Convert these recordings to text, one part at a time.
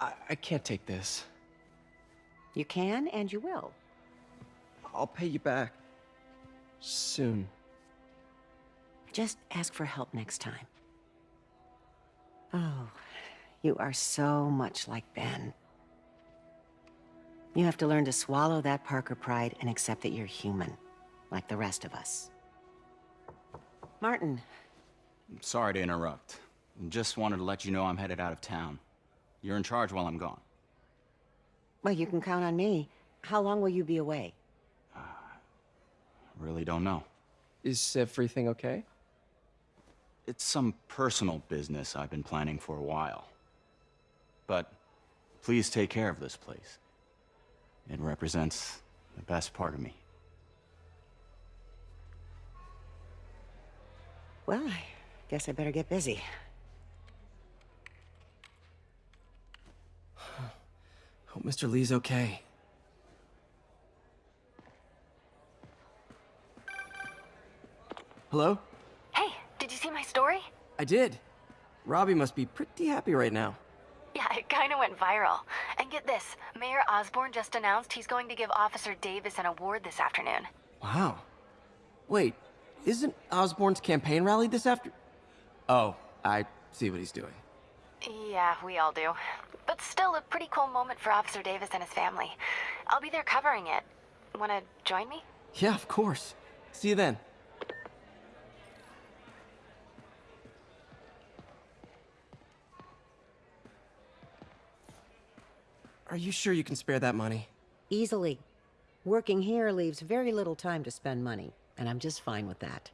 I, I can't take this. You can, and you will. I'll pay you back. Soon. Just ask for help next time. Oh, you are so much like Ben. You have to learn to swallow that Parker pride and accept that you're human, like the rest of us. Martin, I'm sorry to interrupt. Just wanted to let you know I'm headed out of town. You're in charge while I'm gone. well, you can count on me. How long will you be away? Uh, really don't know. Is everything okay? It's some personal business I've been planning for a while. But please take care of this place. It represents the best part of me. Well, I guess I better get busy. Hope Mr. Li's okay. Hello? Hey, did you see my story? I did. Robbie must be pretty happy right now. Yeah, it kinda went viral. And get this, Mayor Osborne just announced he's going to give Officer Davis an award this afternoon. Wow. Wait, isn't Osborne's campaign rally this after... Oh, I see what he's doing. Yeah, we all do. But still a pretty cool moment for Officer Davis and his family. I'll be there covering it. Wanna join me? Yeah, of course. See you then. Are you sure you can spare that money? Easily. Working here leaves very little time to spend money, and I'm just fine with that.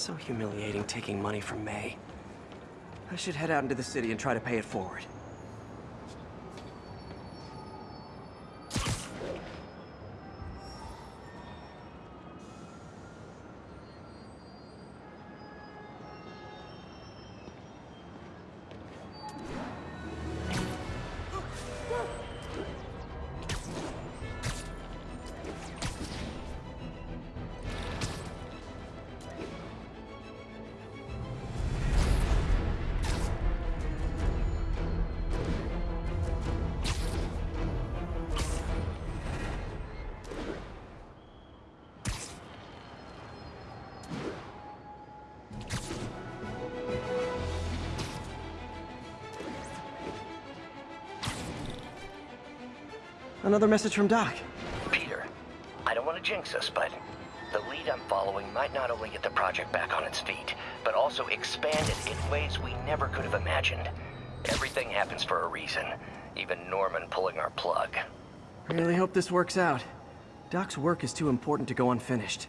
So humiliating taking money from May. I should head out into the city and try to pay it forward. Another message from Doc. Peter, I don't want to jinx us, but the lead I'm following might not only get the project back on its feet, but also expand it in ways we never could have imagined. Everything happens for a reason, even Norman pulling our plug. I really hope this works out. Doc's work is too important to go unfinished.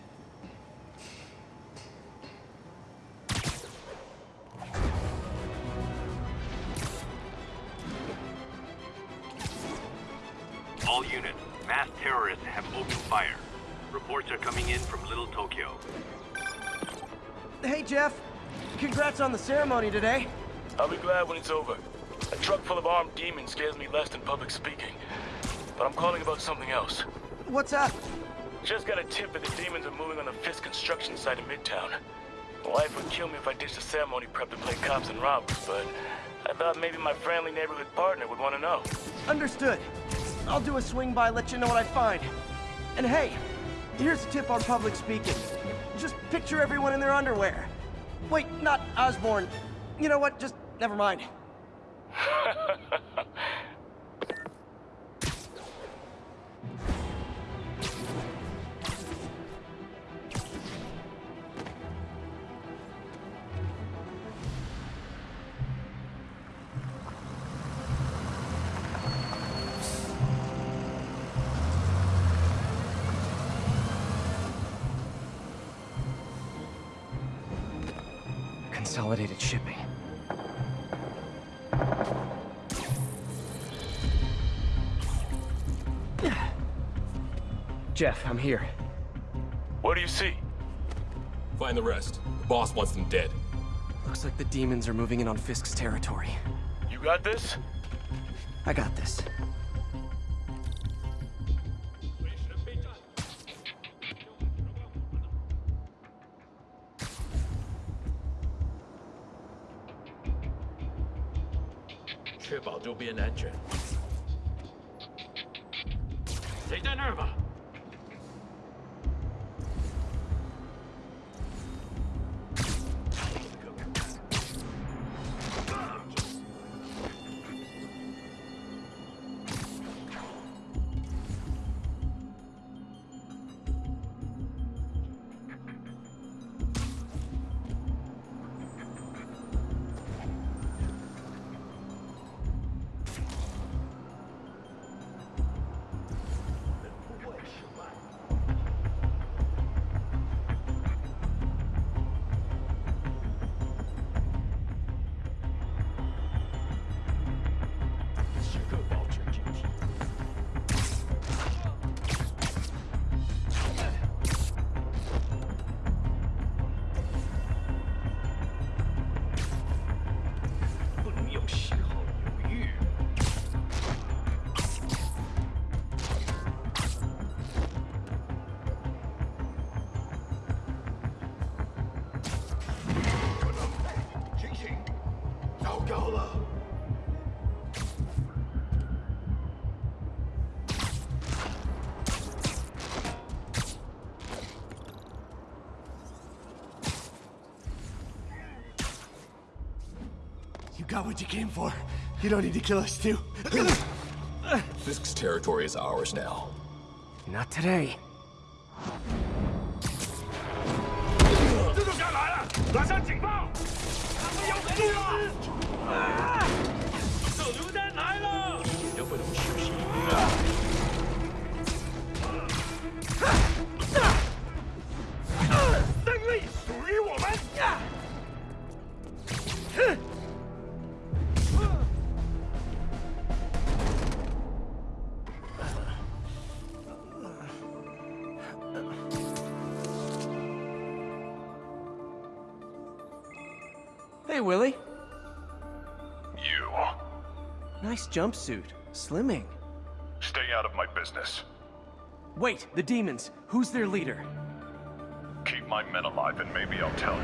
Ceremony today. I'll be glad when it's over. A truck full of armed demons scares me less than public speaking. But I'm calling about something else. What's up? Just got a tip that the demons are moving on the Fisk construction site in Midtown. My wife would kill me if I ditched the ceremony prep to play cops and robbers, but I thought maybe my friendly neighborhood partner would want to know. Understood. I'll do a swing by, let you know what I find. And hey, here's a tip on public speaking. Just picture everyone in their underwear. Wait, not Osborne. You know what? Just never mind. Jeff, I'm here. What do you see? Find the rest. The boss wants them dead. Looks like the demons are moving in on Fisk's territory. You got this? I got this. You got what you came for. You don't need to kill us too. Fisk's territory is ours now. Not today. Jumpsuit. Slimming. Stay out of my business. Wait, the demons. Who's their leader? Keep my men alive and maybe I'll tell you.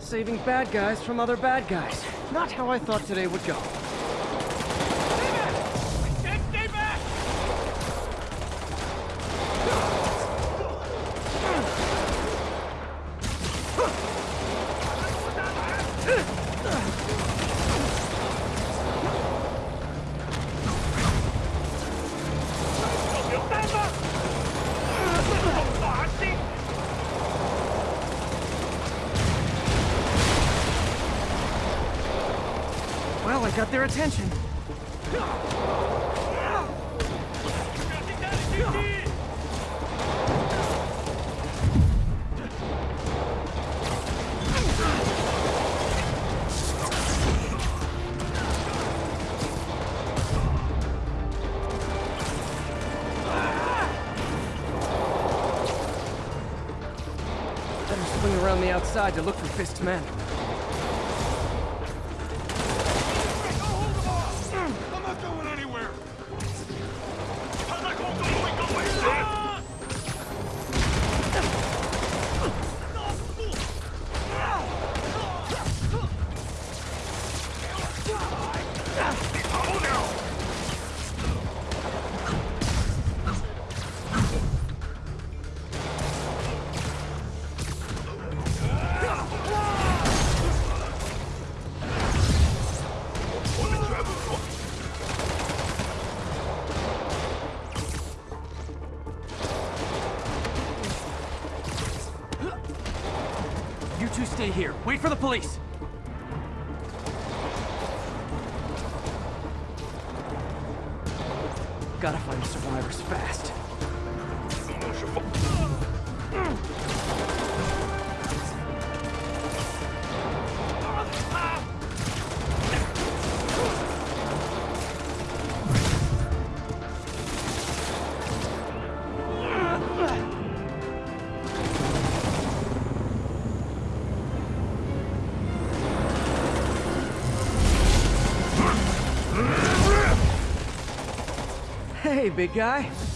Saving bad guys from other bad guys. Not how I thought today would go. Stay back! Well, I got their attention. Better swing around the outside to look for Fisk's men. Big guy.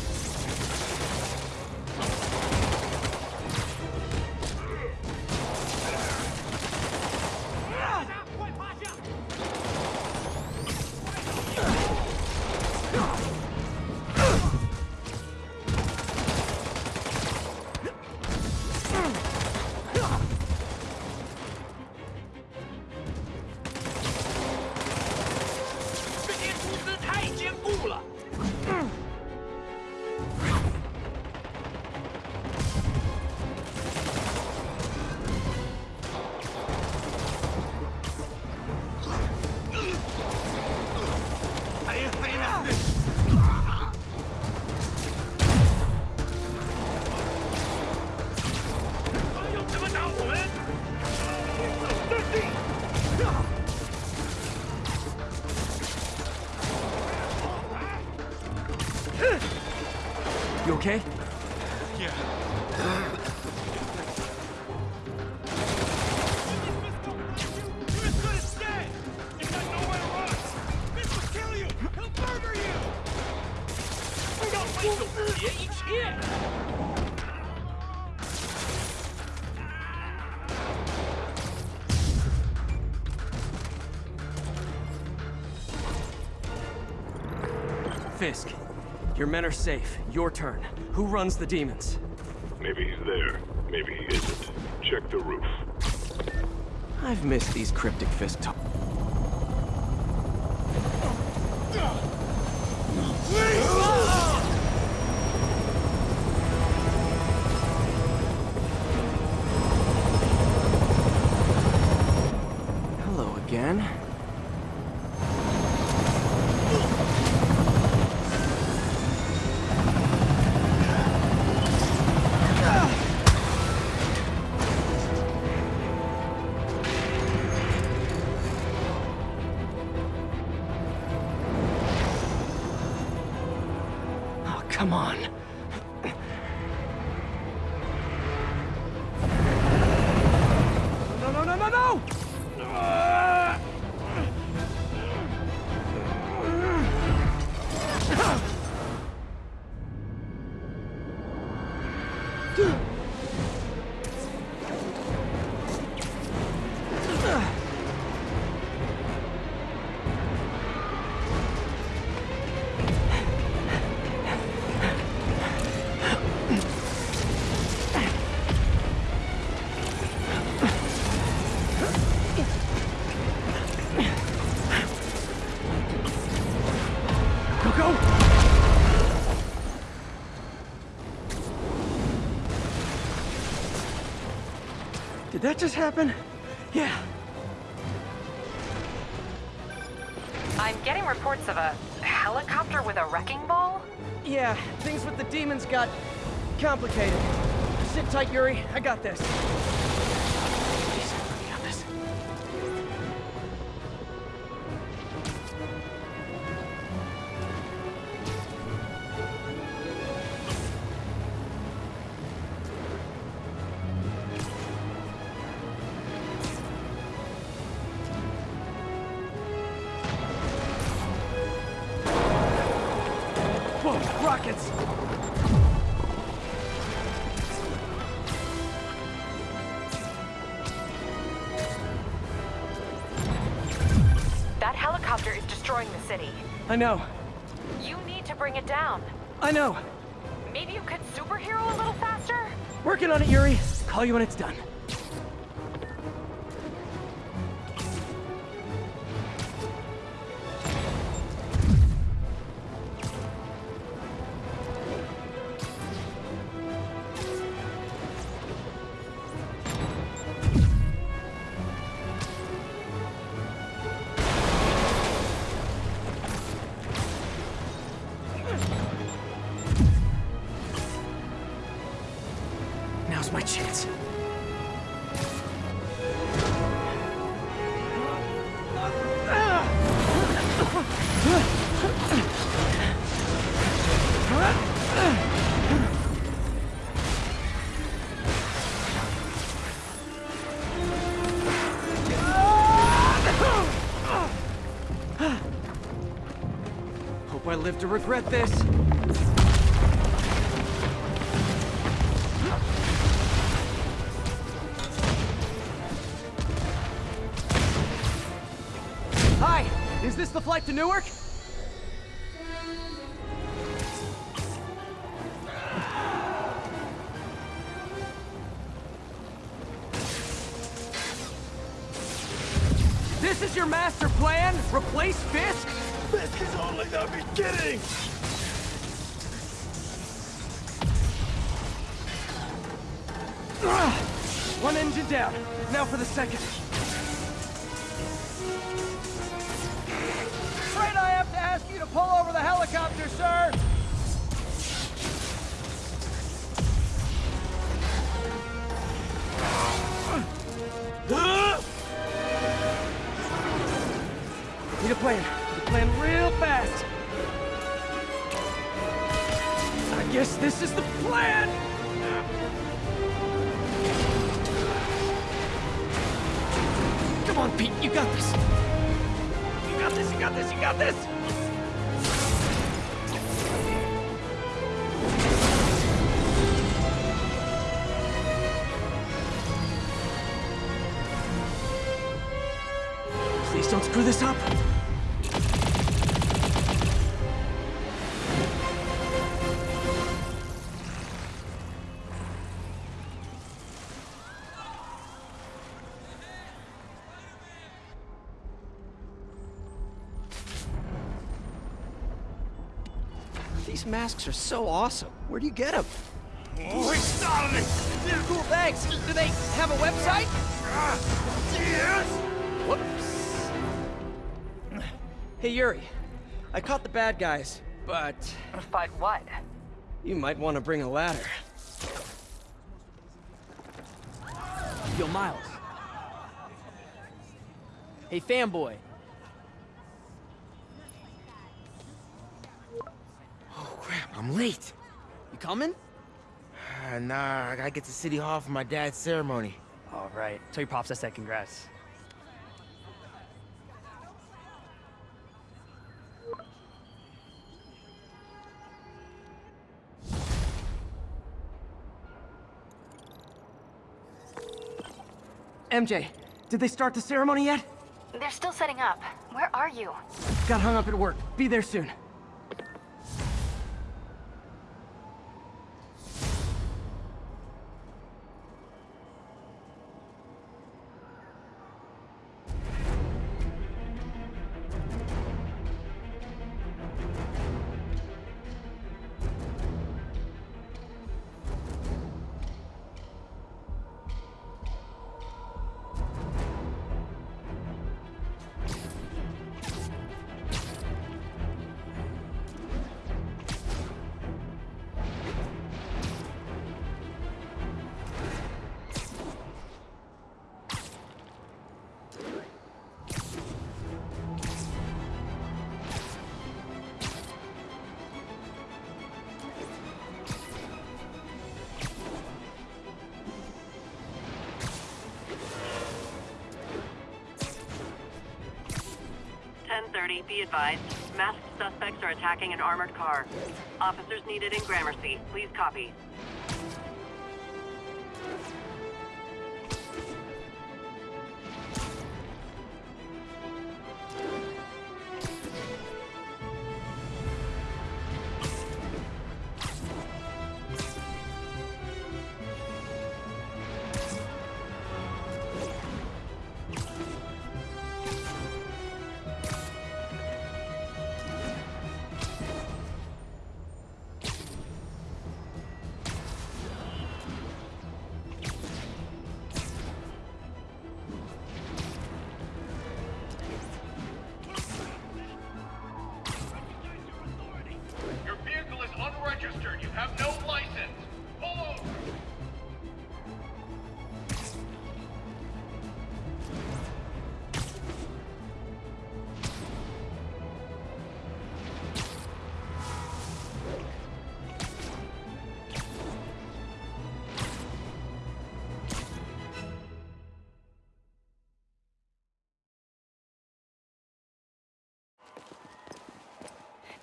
Your men are safe. Your turn. Who runs the demons? Maybe he's there. Maybe he isn't. Check the roof. I've missed these cryptic Fisk talk. That just happen? Yeah. I'm getting reports of a helicopter with a wrecking ball. Yeah, things with the demons got complicated. Sit tight, Yuri. I got this. I know. You need to bring it down. I know. Maybe you could superhero a little faster? Working on it, Yuri. Call you when it's done. Live to regret this. Hi, is this the flight to Newark? This is your master plan? Replace Fisk? This is only the beginning! One engine down. Now for the second. Afraid I have to ask you to pull over the helicopter, sir! Need a plan. Plan real fast. I guess this is the plan! Come on, Pete, you got this. You got this, you got this, you got this! Please don't screw this up. Masks are so awesome. Where do you get them? Oh, he started it! Cool, thanks. Do they have a website? Yes! Whoops. Hey, Yuri. I caught the bad guys, but But what? you might want to bring a ladder. Yo, Miles. Hey, fanboy. I'm late. You coming? Uh, nah, I gotta get to City Hall for my dad's ceremony. All right. Tell your pops I said congrats. MJ, did they start the ceremony yet? They're still setting up. Where are you? Got hung up at work. Be there soon. Be advised. Masked suspects are attacking an armored car. Officers needed in Gramercy. Please copy.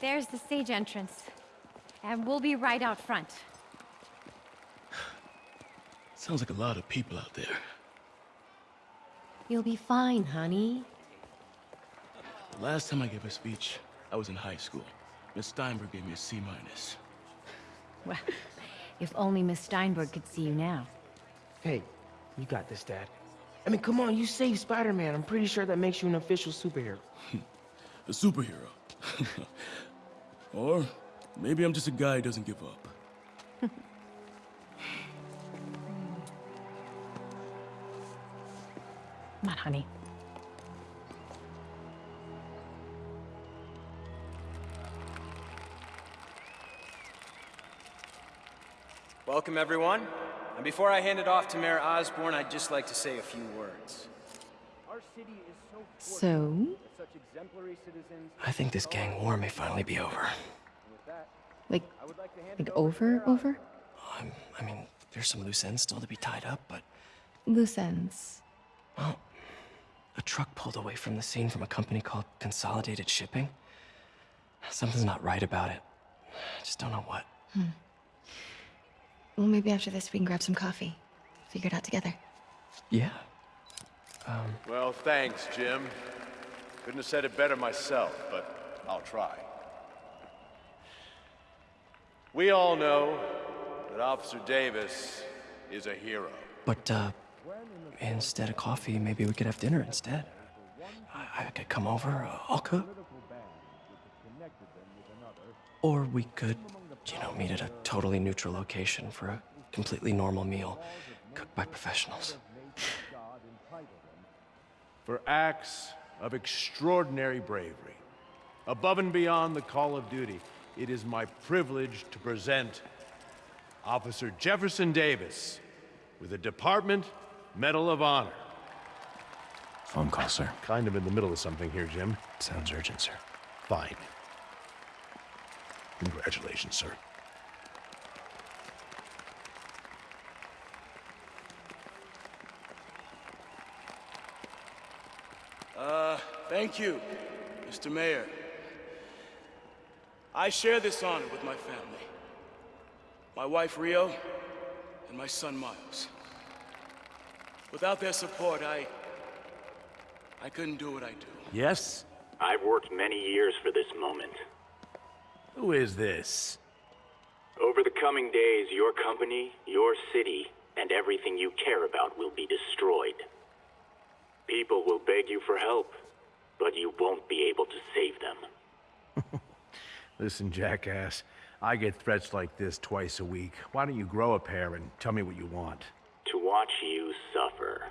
There's the stage entrance. And we'll be right out front. Sounds like a lot of people out there. You'll be fine, honey. The last time I gave a speech, I was in high school. Miss Steinberg gave me a C minus. Well, if only Miss Steinberg could see you now. Hey, you got this, Dad. I mean, come on, you saved Spider-Man. I'm pretty sure that makes you an official superhero. a superhero. or maybe I'm just a guy who doesn't give up. Come on, honey. Welcome, everyone. And before I hand it off to Mayor Osborne, I'd just like to say a few words. So? I think this gang war may finally be over. Like, like over, over? Um, I mean, there's some loose ends still to be tied up, but... Loose ends. Well, a truck pulled away from the scene from a company called Consolidated Shipping. Something's not right about it. I just don't know what. Hmm. Well, maybe after this we can grab some coffee. Figure it out together. Yeah. Um... Well, thanks, Jim. Couldn't have said it better myself, but I'll try. We all know that Officer Davis is a hero. But, uh, instead of coffee, maybe we could have dinner instead. I, I could come over, uh, I'll cook. Or we could, you know, meet at a totally neutral location for a completely normal meal, cooked by professionals. For acts of extraordinary bravery, above and beyond the call of duty, it is my privilege to present Officer Jefferson Davis with the Department Medal of Honor. Phone call, sir. Kind of in the middle of something here, Jim. Sounds urgent, sir. Fine. Congratulations, sir. Uh, thank you, Mr. Mayor. I share this honor with my family. My wife, Rio, and my son, Miles. Without their support, I... I couldn't do what I do. Yes? I've worked many years for this moment. Who is this? Over the coming days, your company, your city, and everything you care about will be destroyed. People will beg you for help, but you won't be able to save them. Listen, jackass. I get threats like this twice a week. Why don't you grow a pair and tell me what you want? To watch you suffer.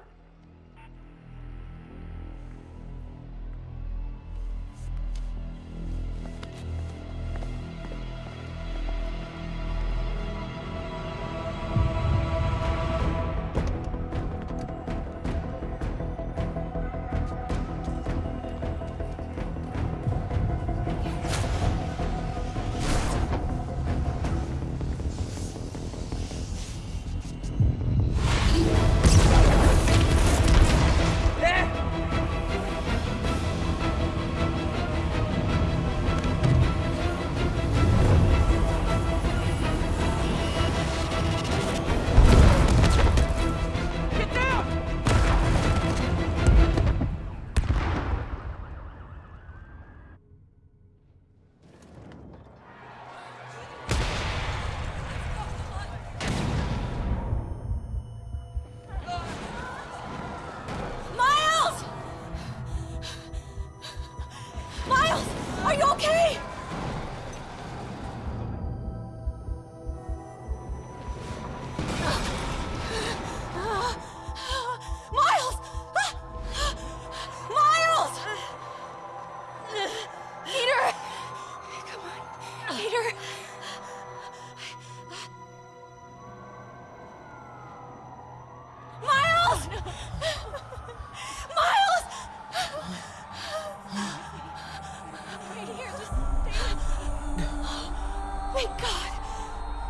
Thank God.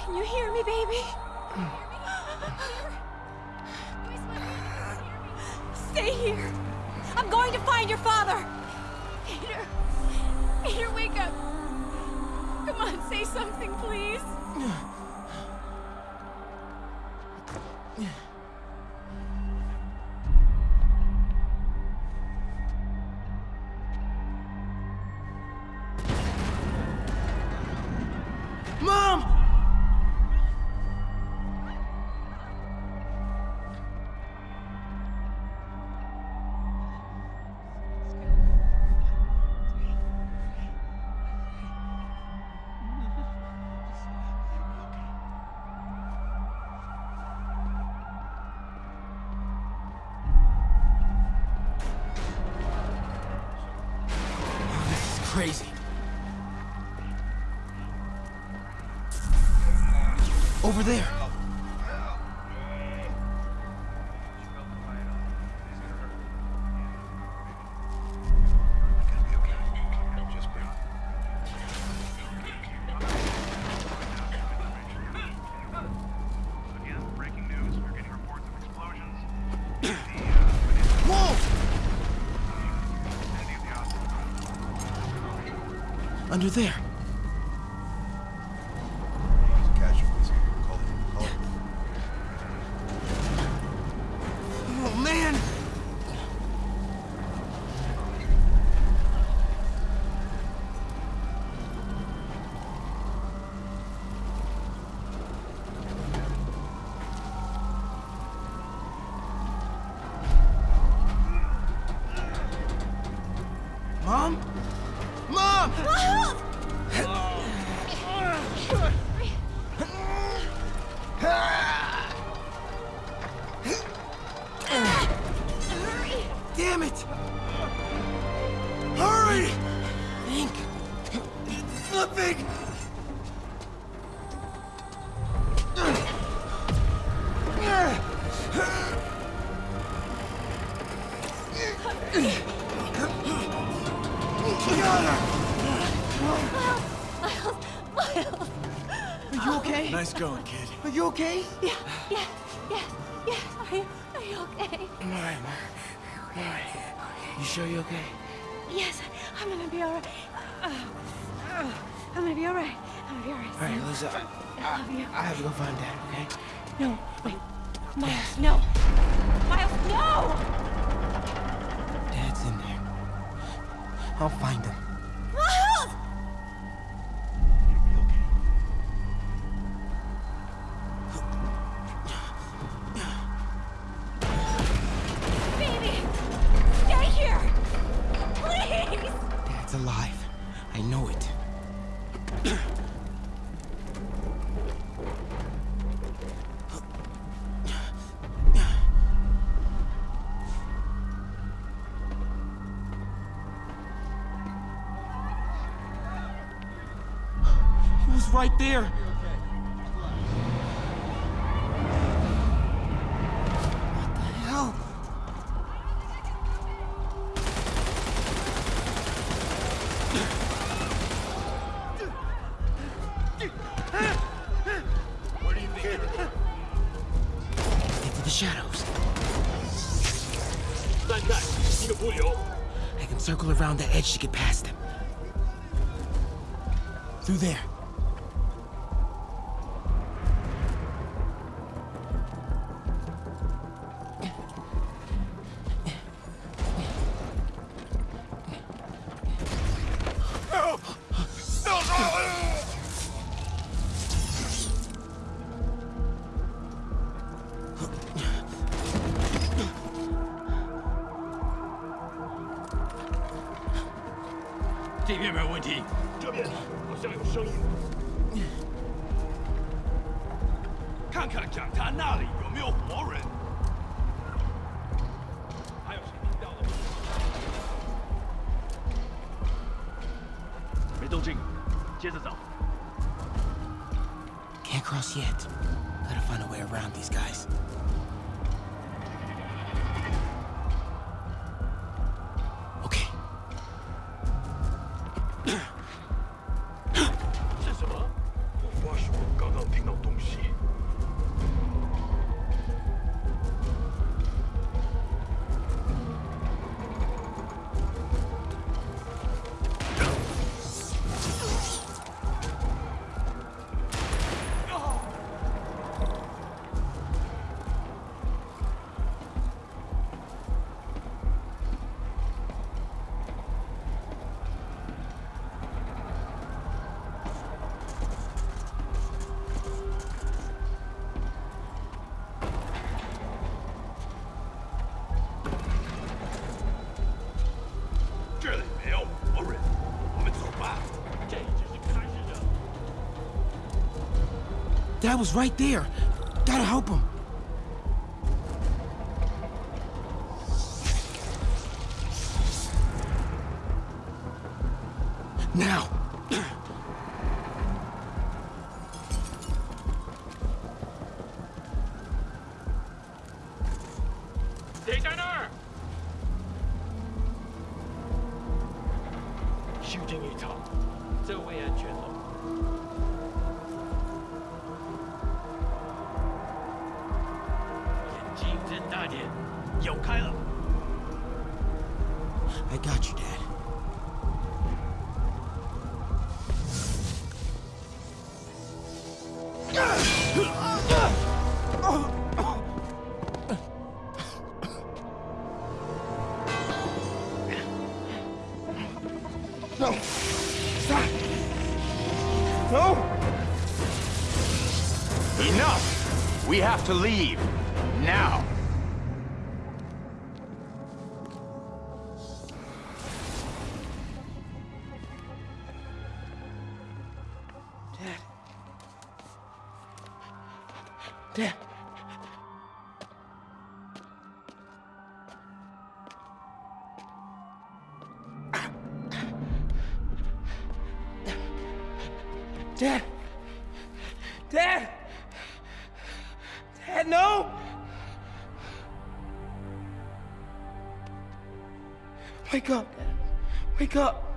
Can you hear me, baby? Stay here. I'm going to find your father. Peter. Peter, wake up. Come on, say something, please. Over there. Under there. Miles, Miles. Are you okay? Nice going, kid. Are you okay? Yeah, yeah, yeah, yeah. Are you, are you okay? I'm alright, Mom. I'm alright. You sure you're okay? Yes, I'm gonna be alright. Uh, uh, I'm gonna be alright. I'm gonna be alright. Alright, son. Lisa, I, I love you. I have to go find Dad, okay? No, wait. Miles, no. Miles, no! I'll find him. Around the to get past them. Through there. 没动静，接着找。 Can't cross yet. Gotta find a way around these guys. Dad was right there. Gotta help him. To leave. Now! Dad. Dad. Dad. Dad. Wake up. Wake up.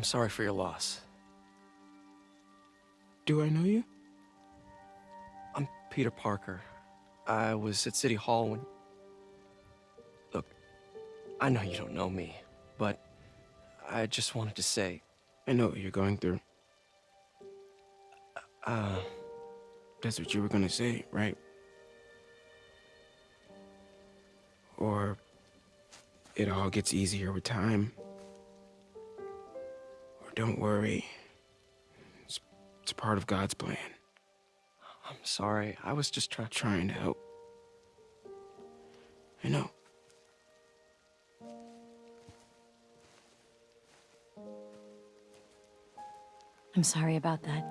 I'm sorry for your loss. Do I know you? I'm Peter Parker. I was at City Hall when... Look, I know you don't know me, but I just wanted to say... I know what you're going through. Uh... That's what you were gonna say, right? Or it all gets easier with time. Or don't worry. It's, it's part of God's plan. I'm sorry. I was just trying... Trying to help. I know. I'm sorry about that.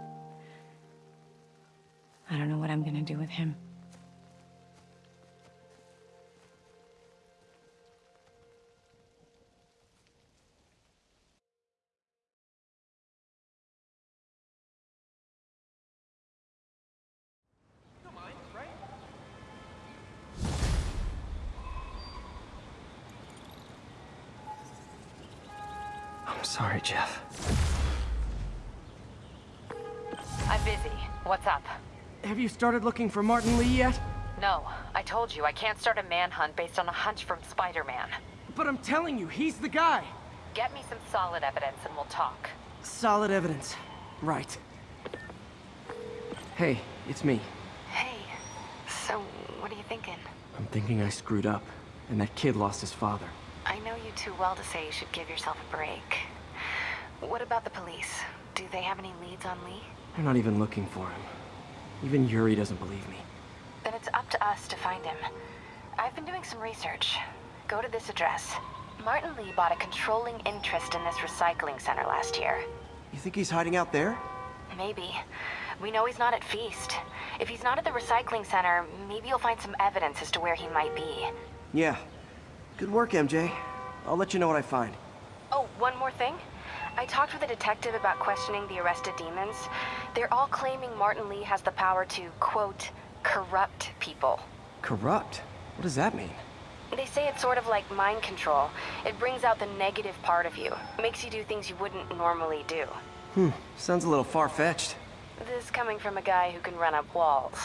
I don't know what I'm gonna do with him. Have you started looking for Martin Li yet? No, I told you I can't start a manhunt based on a hunch from Spider-Man. But I'm telling you, he's the guy. Get me some solid evidence and we'll talk. Solid evidence. Right. Hey, it's me. Hey, so what are you thinking? I'm thinking I screwed up, and that kid lost his father. I know you too well to say you should give yourself a break. What about the police? Do they have any leads on Li? They're not even looking for him. Even Yuri doesn't believe me. Then it's up to us to find him. I've been doing some research. Go to this address. Martin Li bought a controlling interest in this recycling center last year. You think he's hiding out there? Maybe. We know he's not at Feast. If he's not at the recycling center, maybe you'll find some evidence as to where he might be. Yeah. Good work, MJ. I'll let you know what I find. Oh, one more thing. I talked with a detective about questioning the arrested demons. They're all claiming Martin Li has the power to, quote, corrupt people. Corrupt? What does that mean? They say it's sort of like mind control. It brings out the negative part of you. Makes you do things you wouldn't normally do. Hmm, sounds a little far-fetched. This coming from a guy who can run up walls.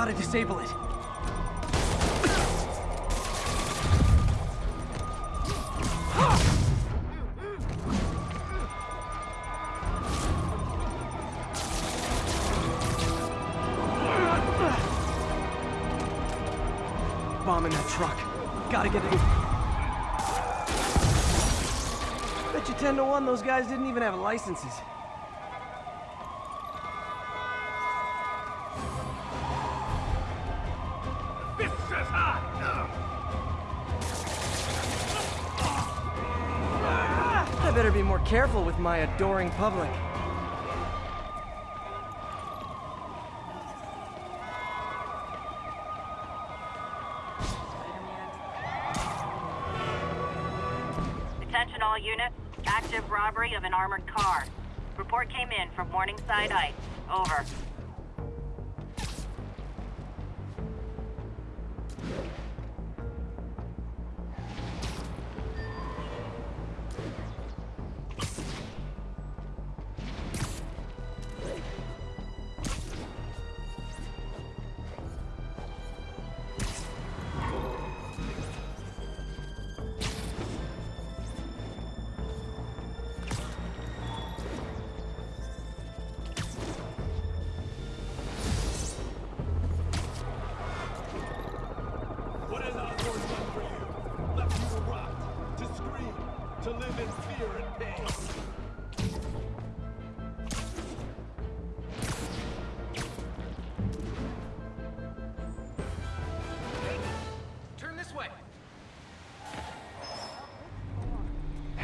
Gotta disable it. Bomb in that truck. Gotta get it. Bet you 10 to 1 those guys didn't even have licenses. Careful with my adoring public. Attention all units. Active robbery of an armored car. Report came in from Morningside Heights. Over.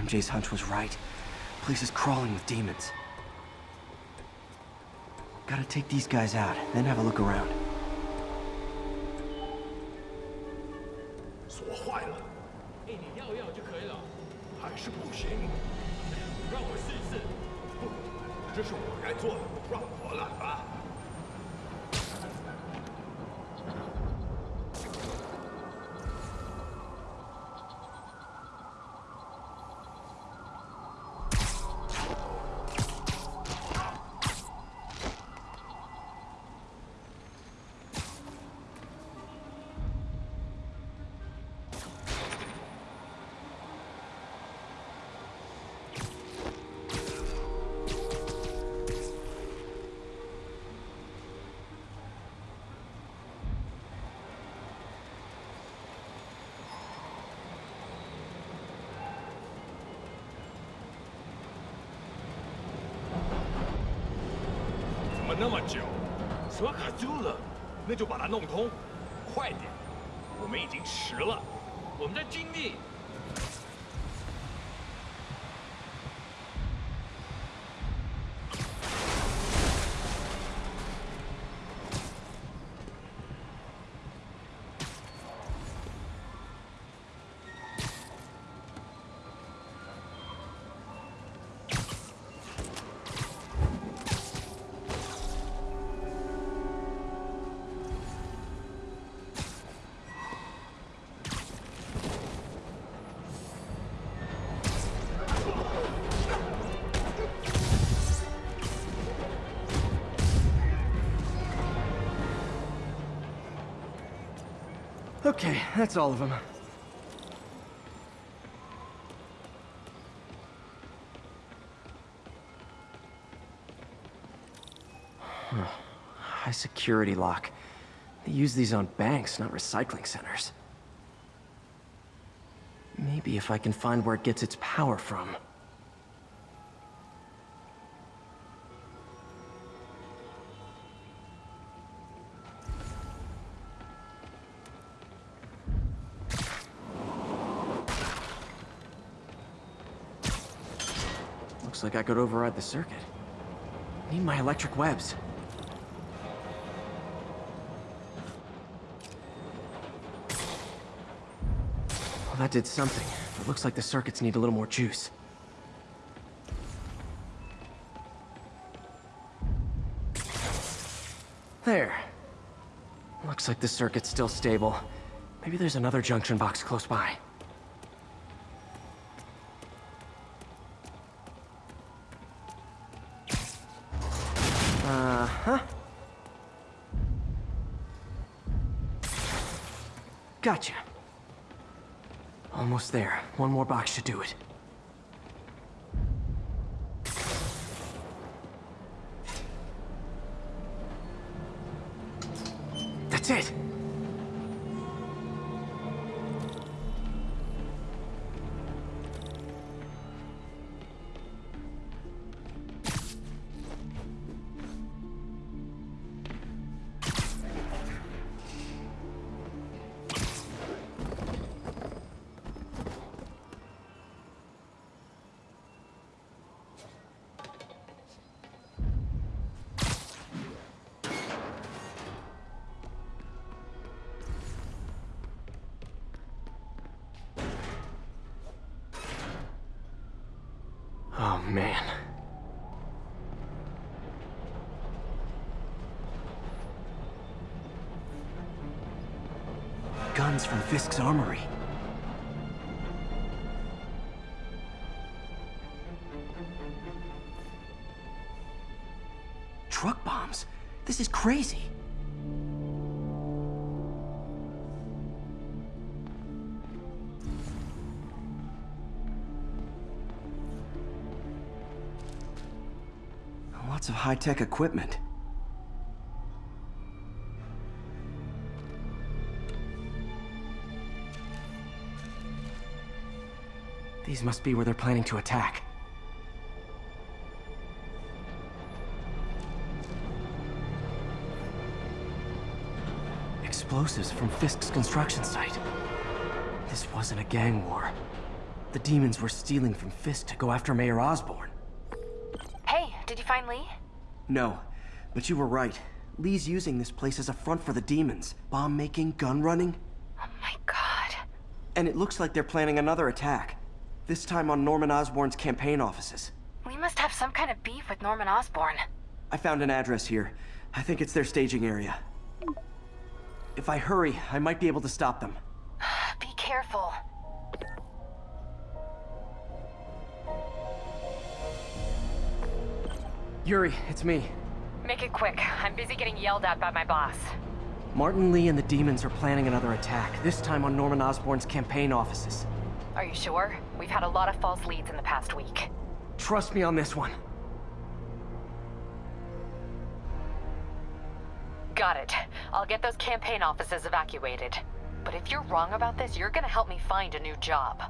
MJ's hunch was right. Place is crawling with demons. Gotta take these guys out, then have a look around. 我们在尽力。 Okay, that's all of them. High security lock. They use these on banks, not recycling centers. Maybe if I can find where it gets its power from. I could override the circuit. Need my electric webs. Well, that did something. It looks like the circuits need a little more juice. There. Looks like the circuit's still stable. Maybe there's another junction box close by. There. One more box should do it. Crazy. Lots of high-tech equipment. These must be where they're planning to attack. Explosives from Fisk's construction site. This wasn't a gang war. The demons were stealing from Fisk to go after Mayor Osborn. Hey, did you find Li? No, but you were right. Li's using this place as a front for the demons. Bomb making, gun running. Oh my god. And it looks like they're planning another attack. This time on Norman Osborn's campaign offices. We must have some kind of beef with Norman Osborn. I found an address here. I think it's their staging area. If I hurry, I might be able to stop them. Be careful. Yuri, it's me. Make it quick. I'm busy getting yelled at by my boss. Martin Li and the demons are planning another attack, this time on Norman Osborn's campaign offices. Are you sure? We've had a lot of false leads in the past week. Trust me on this one. Got it. I'll get those campaign offices evacuated. But if you're wrong about this, you're gonna help me find a new job.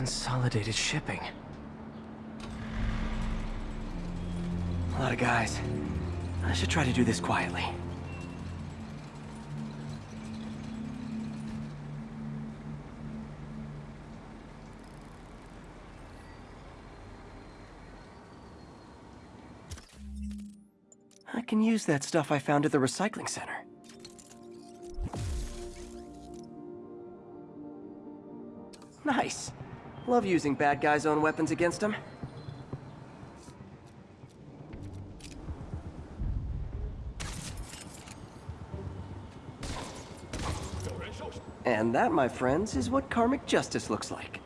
Consolidated shipping. A lot of guys. I should try to do this quietly. I can use that stuff I found at the recycling center. Love using bad guys' own weapons against them. And that, my friends, is what karmic justice looks like.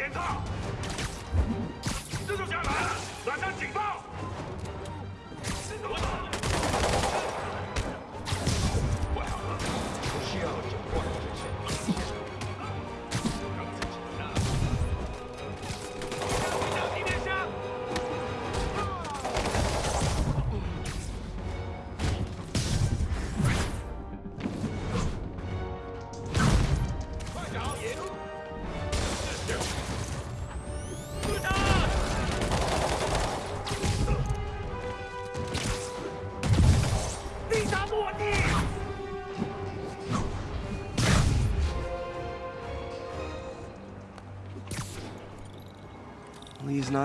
检测，这就下来了，来个警报，你怎么的？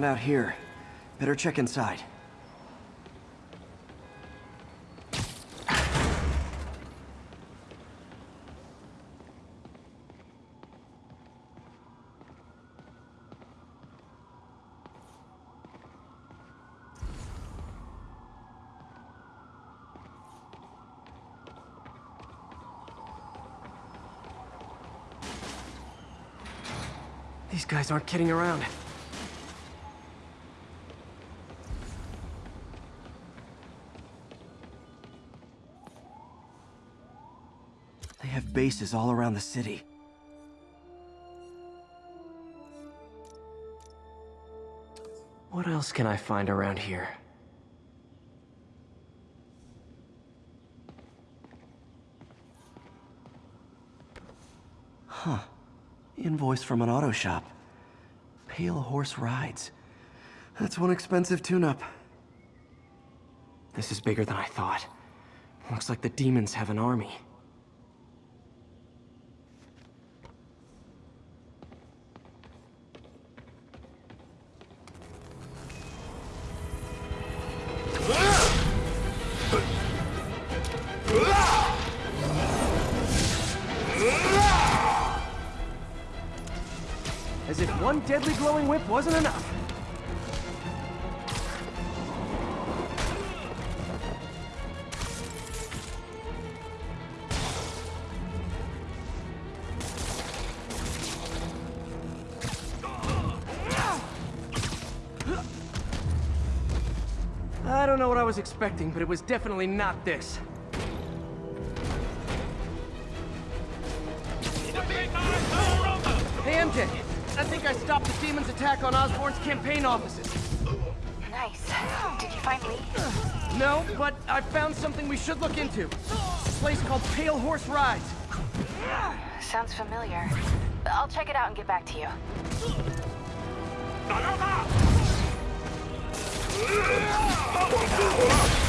Not out here. Better check inside. These guys aren't kidding around. Bases all around the city. What else can I find around here? Huh. Invoice from an auto shop. Pale Horse Rides. That's one expensive tune-up. This is bigger than I thought. Looks like the demons have an army. Don't know what I was expecting, but it was definitely not this. Hey, MJ. I think I stopped the demon's attack on Osborn's campaign offices. Nice. Did you find Li? No, but I found something we should look into. A place called Pale Horse Rides. Sounds familiar. I'll check it out and get back to you. 集合发往中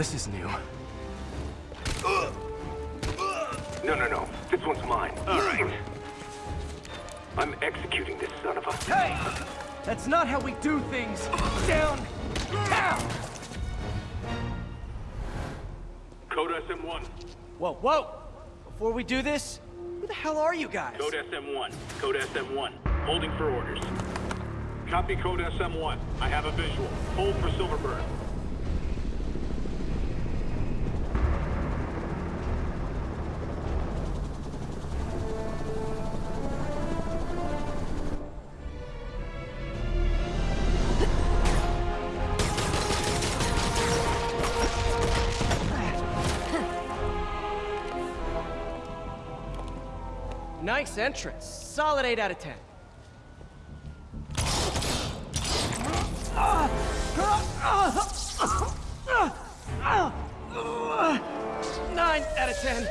this is new. No, no, no. This one's mine. All right. I'm executing this son of a... Hey! That's not how we do things! Down! Down! Code SM-1. Whoa, whoa! Before we do this, who the hell are you guys? Code SM-1. Code SM-1. Holding for orders. Copy Code SM-1. I have a visual. Hold for Silver Sable. Nice entrance. Solid 8 out of 10. Nine out of 10.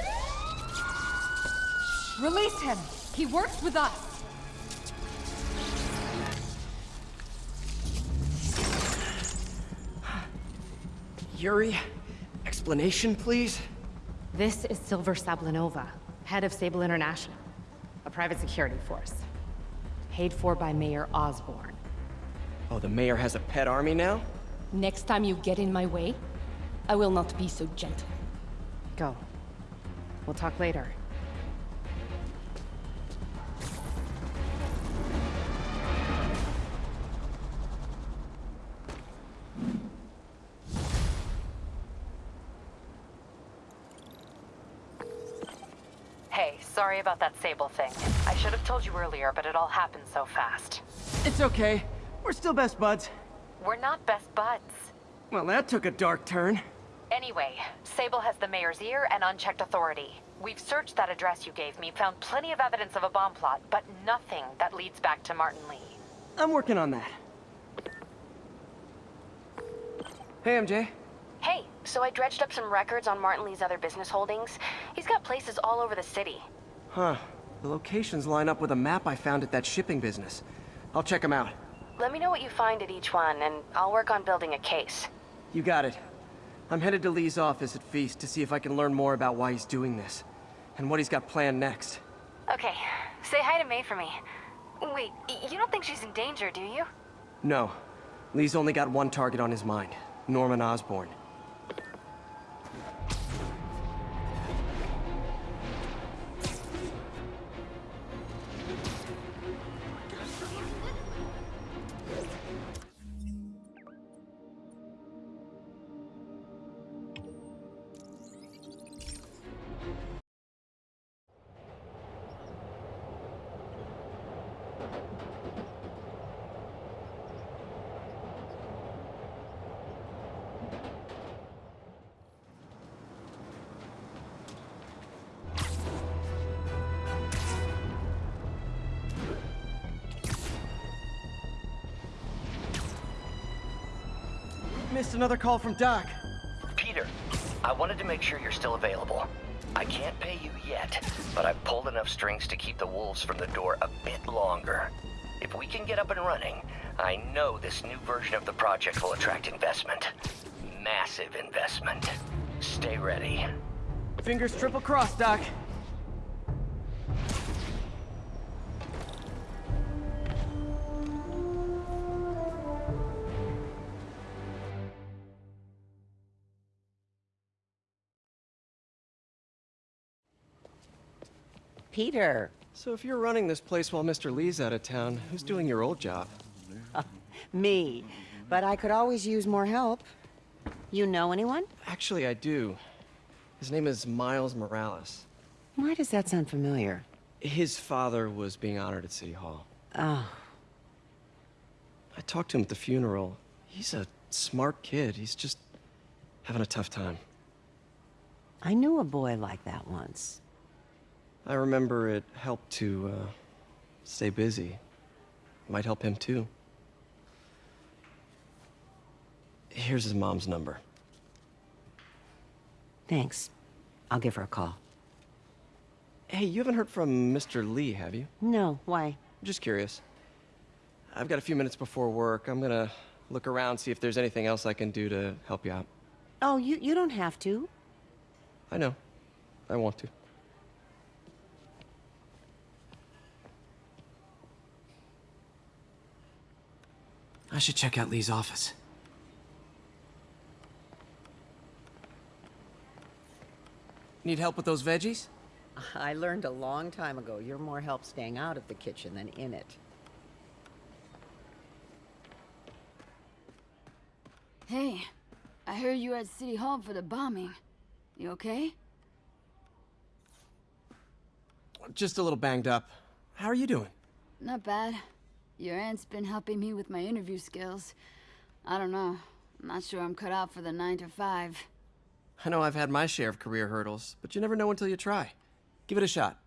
Release him. He works with us. Yuri, explanation, please? This is Silver Sablinova, head of Sable International, a private security force. Paid for by Mayor Osborn. Oh, the mayor has a pet army now? Next time you get in my way, I will not be so gentle. Go. We'll talk later. About thing. I should have told you earlier, but it all happened so fast. It's okay. We're still best buds. We're not best buds. Well, that took a dark turn. Anyway, Sable has the mayor's ear and unchecked authority. We've searched that address you gave me, found plenty of evidence of a bomb plot, but nothing that leads back to Martin Li. I'm working on that. Hey, MJ. Hey, so I dredged up some records on Martin Li's other business holdings. He's got places all over the city. Huh. The locations line up with a map I found at that shipping business. I'll check them out. Let me know what you find at each one, and I'll work on building a case. You got it. I'm headed to Li's office at Feast to see if I can learn more about why he's doing this. And what he's got planned next. Okay, say hi to May for me. Wait, you don't think she's in danger, do you? No. Li's only got one target on his mind. Norman Osborn. Missed another call from Doc. Peter, I wanted to make sure you're still available. I can't pay you yet, but I've pulled enough strings to keep the wolves from the door a bit longer. If we can get up and running, I know this new version of the project will attract investment. Massive investment. Stay ready. Fingers triple crossed, Doc. Peter. So if you're running this place while Mr. Li's out of town, who's doing your old job? Me. But I could always use more help. You know anyone? Actually, I do. His name is Miles Morales. Why does that sound familiar? His father was being honored at City Hall. Oh. I talked to him at the funeral. He's a smart kid. He's just having a tough time. I knew a boy like that once. I remember it helped to uh, stay busy. Might help him too. Here's his mom's number. Thanks. I'll give her a call. Hey, you haven't heard from Mr. Li, have you? No, why? Just curious. I've got a few minutes before work. I'm gonna look around, see if there's anything else I can do to help you out. Oh, you, you don't have to. I know. I want to. I should check out Li's office. Need help with those veggies? I learned a long time ago you're more help staying out of the kitchen than in it. Hey, I heard you at City Hall for the bombing. You okay? Just a little banged up. How are you doing? Not bad. Your aunt's been helping me with my interview skills. I don't know. I'm not sure I'm cut out for the 9 to 5. I know I've had my share of career hurdles, but you never know until you try. Give it a shot.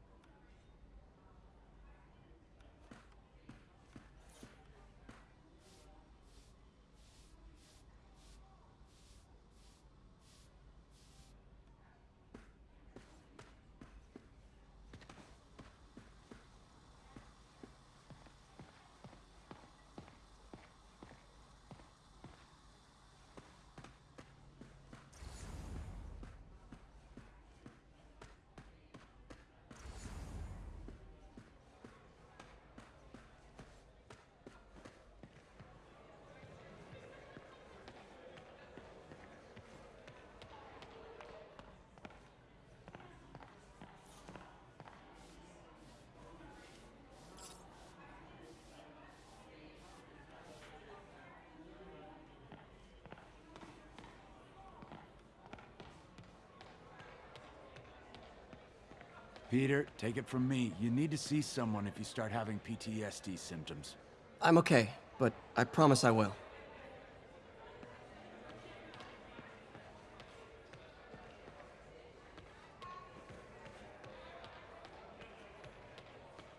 Peter, take it from me. You need to see someone if you start having PTSD symptoms. I'm okay, but I promise I will.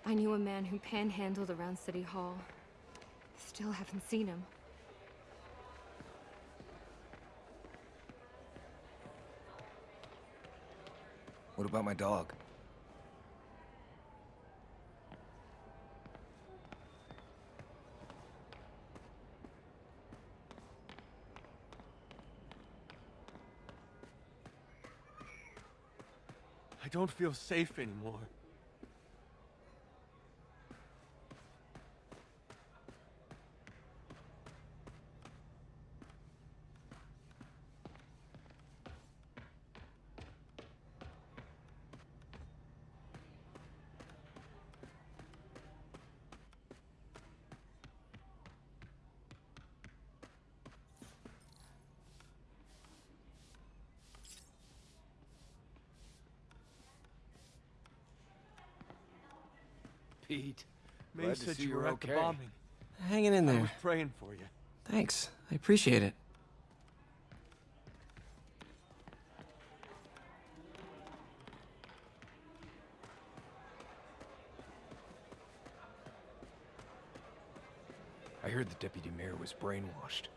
I knew a man who panhandled around City Hall. Still haven't seen him. What about my dog? Don't feel safe anymore. Pete, May Glad to said see you you're were at the okay. bombing. Hanging in there. I there. was praying for you. Thanks. I appreciate it. I heard the deputy mayor was brainwashed.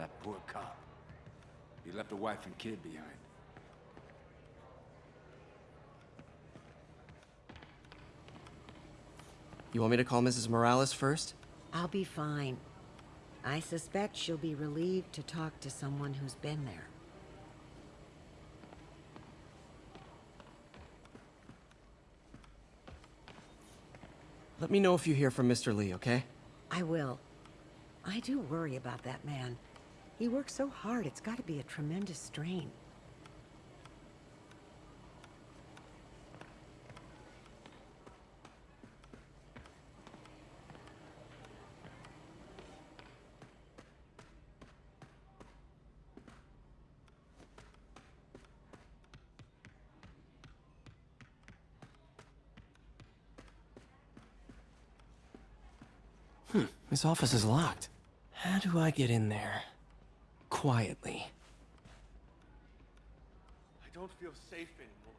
That poor cop. He left a wife and kid behind. You want me to call Mrs. Morales first? I'll be fine. I suspect she'll be relieved to talk to someone who's been there. Let me know if you hear from Mr. Li, okay? I will. I do worry about that man. He works so hard, it's got to be a tremendous strain. Hmm, this office is locked. How do I get in there? Quietly. I don't feel safe anymore.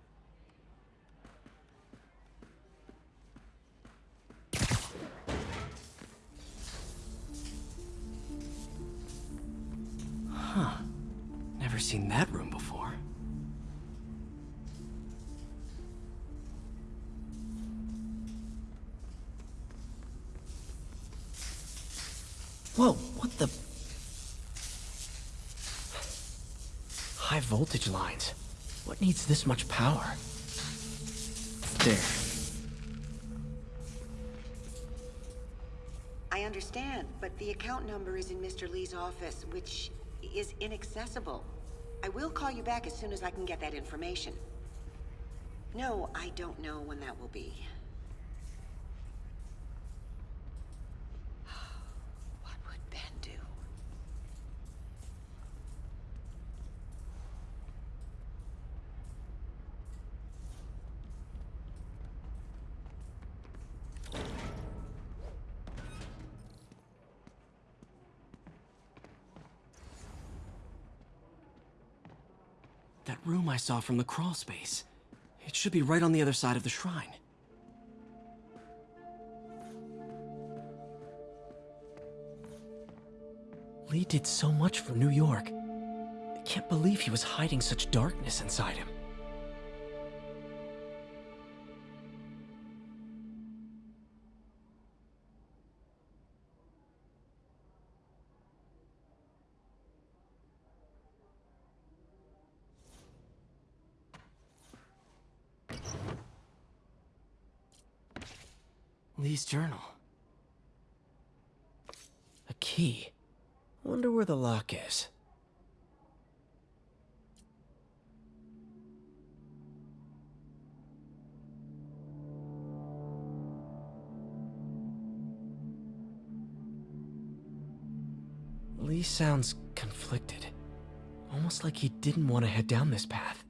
Huh. Never seen that room before. Whoa, what the? High voltage lines. What needs this much power? There. I understand, but the account number is in Mr. Li's office, which is inaccessible. I will call you back as soon as I can get that information. No, I don't know when that will be. What would Ben do? That room I saw from the crawl space. It should be right on the other side of the shrine. Li did so much for New York. I can't believe he was hiding such darkness inside him. Li's journal. A key. Wonder where the lock is. Li sounds conflicted. Almost like he didn't want to head down this path.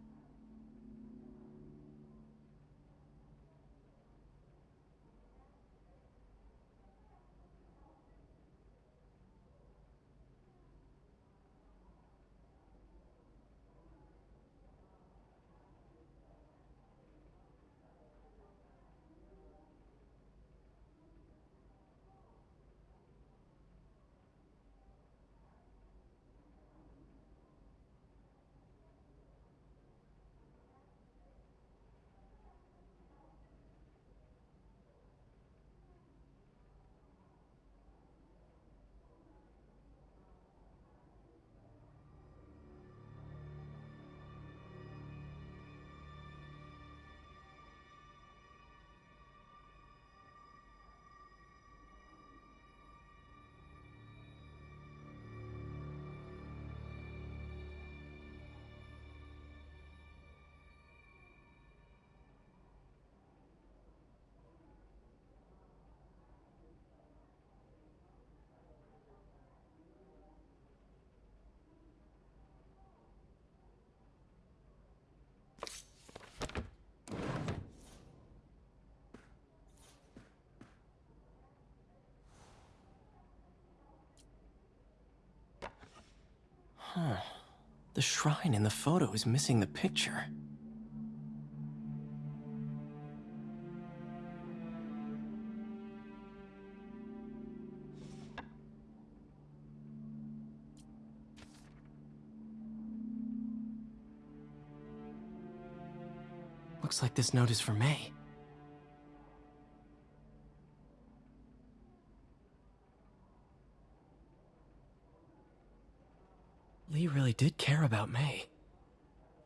Huh. The shrine in the photo is missing the picture. Looks like this note is for May. Really did care about May.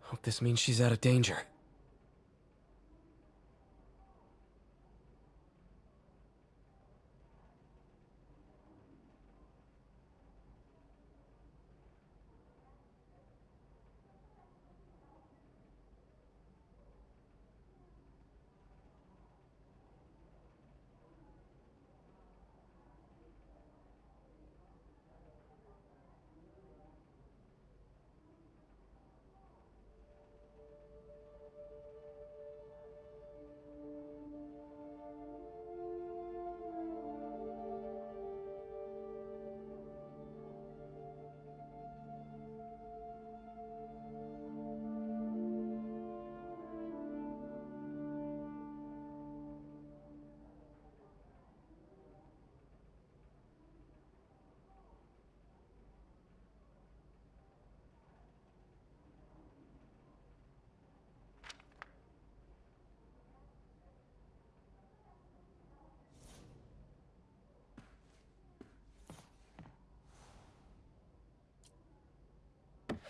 Hope this means she's out of danger.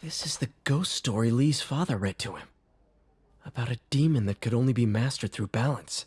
This is the ghost story Li's father read to him. About a demon that could only be mastered through balance.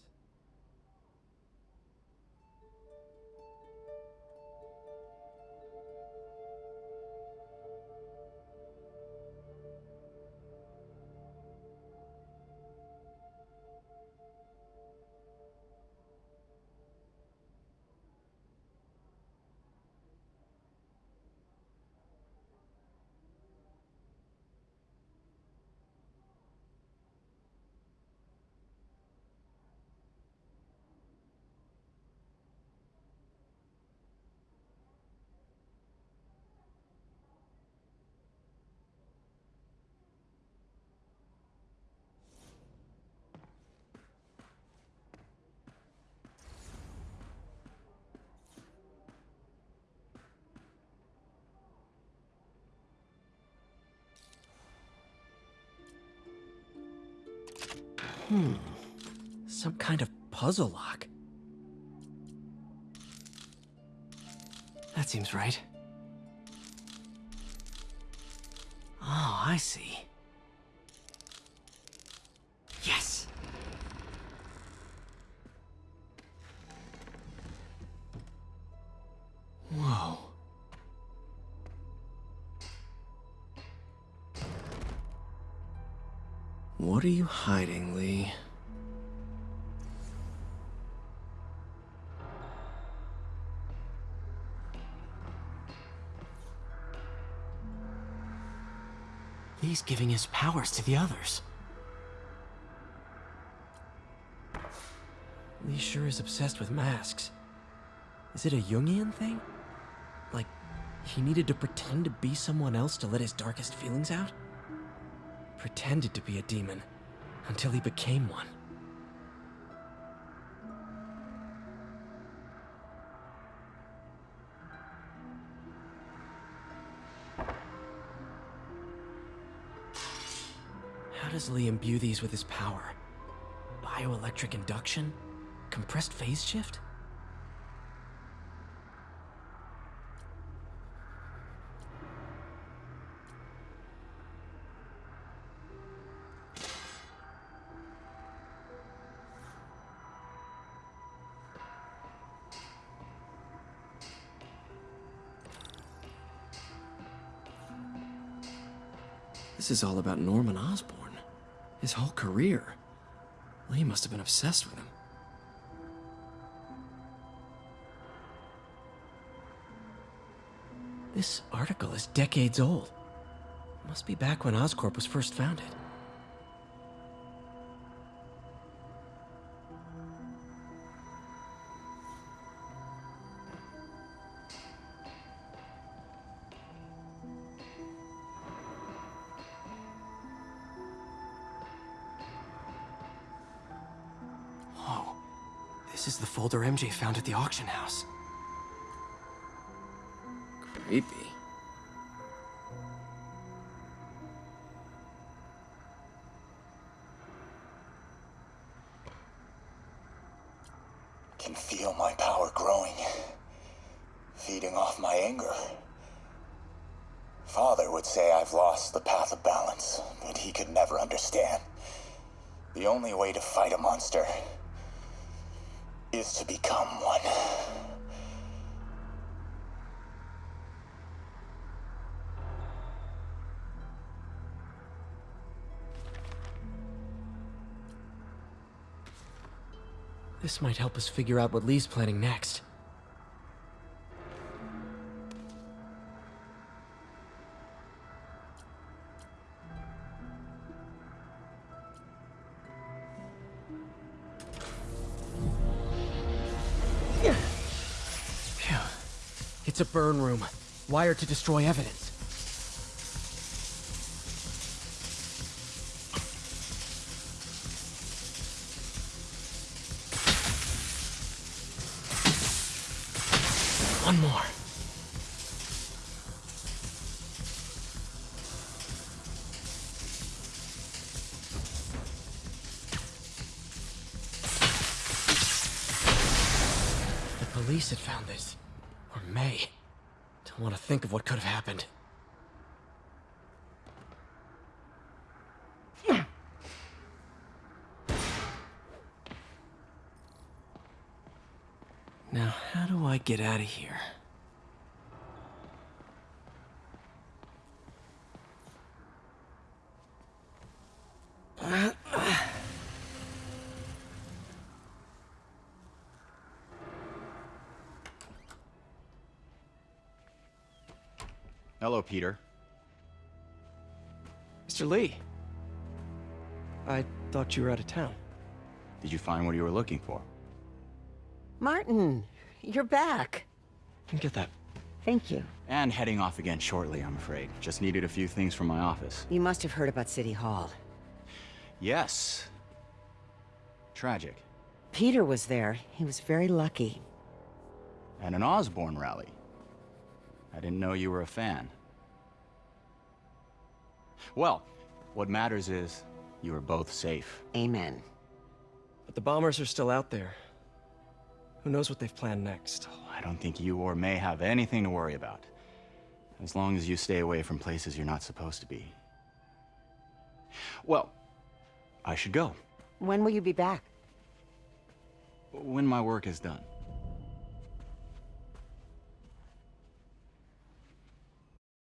Puzzle lock. That seems right. Oh, I see. Yes! Whoa. What are you hiding, Li's giving his powers to the others. Li sure is obsessed with masks. Is it a Jungian thing? Like, he needed to pretend to be someone else to let his darkest feelings out? Pretended to be a demon, until he became one. Does imbue these with his power? Bioelectric induction? Compressed phase shift? This is all about Norman Osborn. His whole career. Li must have been obsessed with him. This article is decades old. Must be back when Oscorp was first founded. This is the folder MJ found at the auction house. Creepy. Can feel my power growing, feeding off my anger. Father would say I've lost the path of balance, but he could never understand. The only way to fight a monster to become one. This might help us figure out what Li's planning next. It's a burn room, wired to destroy evidence. Out of here? Hello, Peter. Mr. Li. I thought you were out of town. Did you find what you were looking for? Martin, you're back. Can get that. Thank you. And heading off again shortly, I'm afraid. Just needed a few things from my office. You must have heard about City Hall. Yes. Tragic. Peter was there. He was very lucky. At an Osborn rally. I didn't know you were a fan. Well, what matters is you are both safe. Amen. But the bombers are still out there. Who knows what they've planned next? I don't think you or May have anything to worry about. As long as you stay away from places you're not supposed to be. Well, I should go. When will you be back? When my work is done.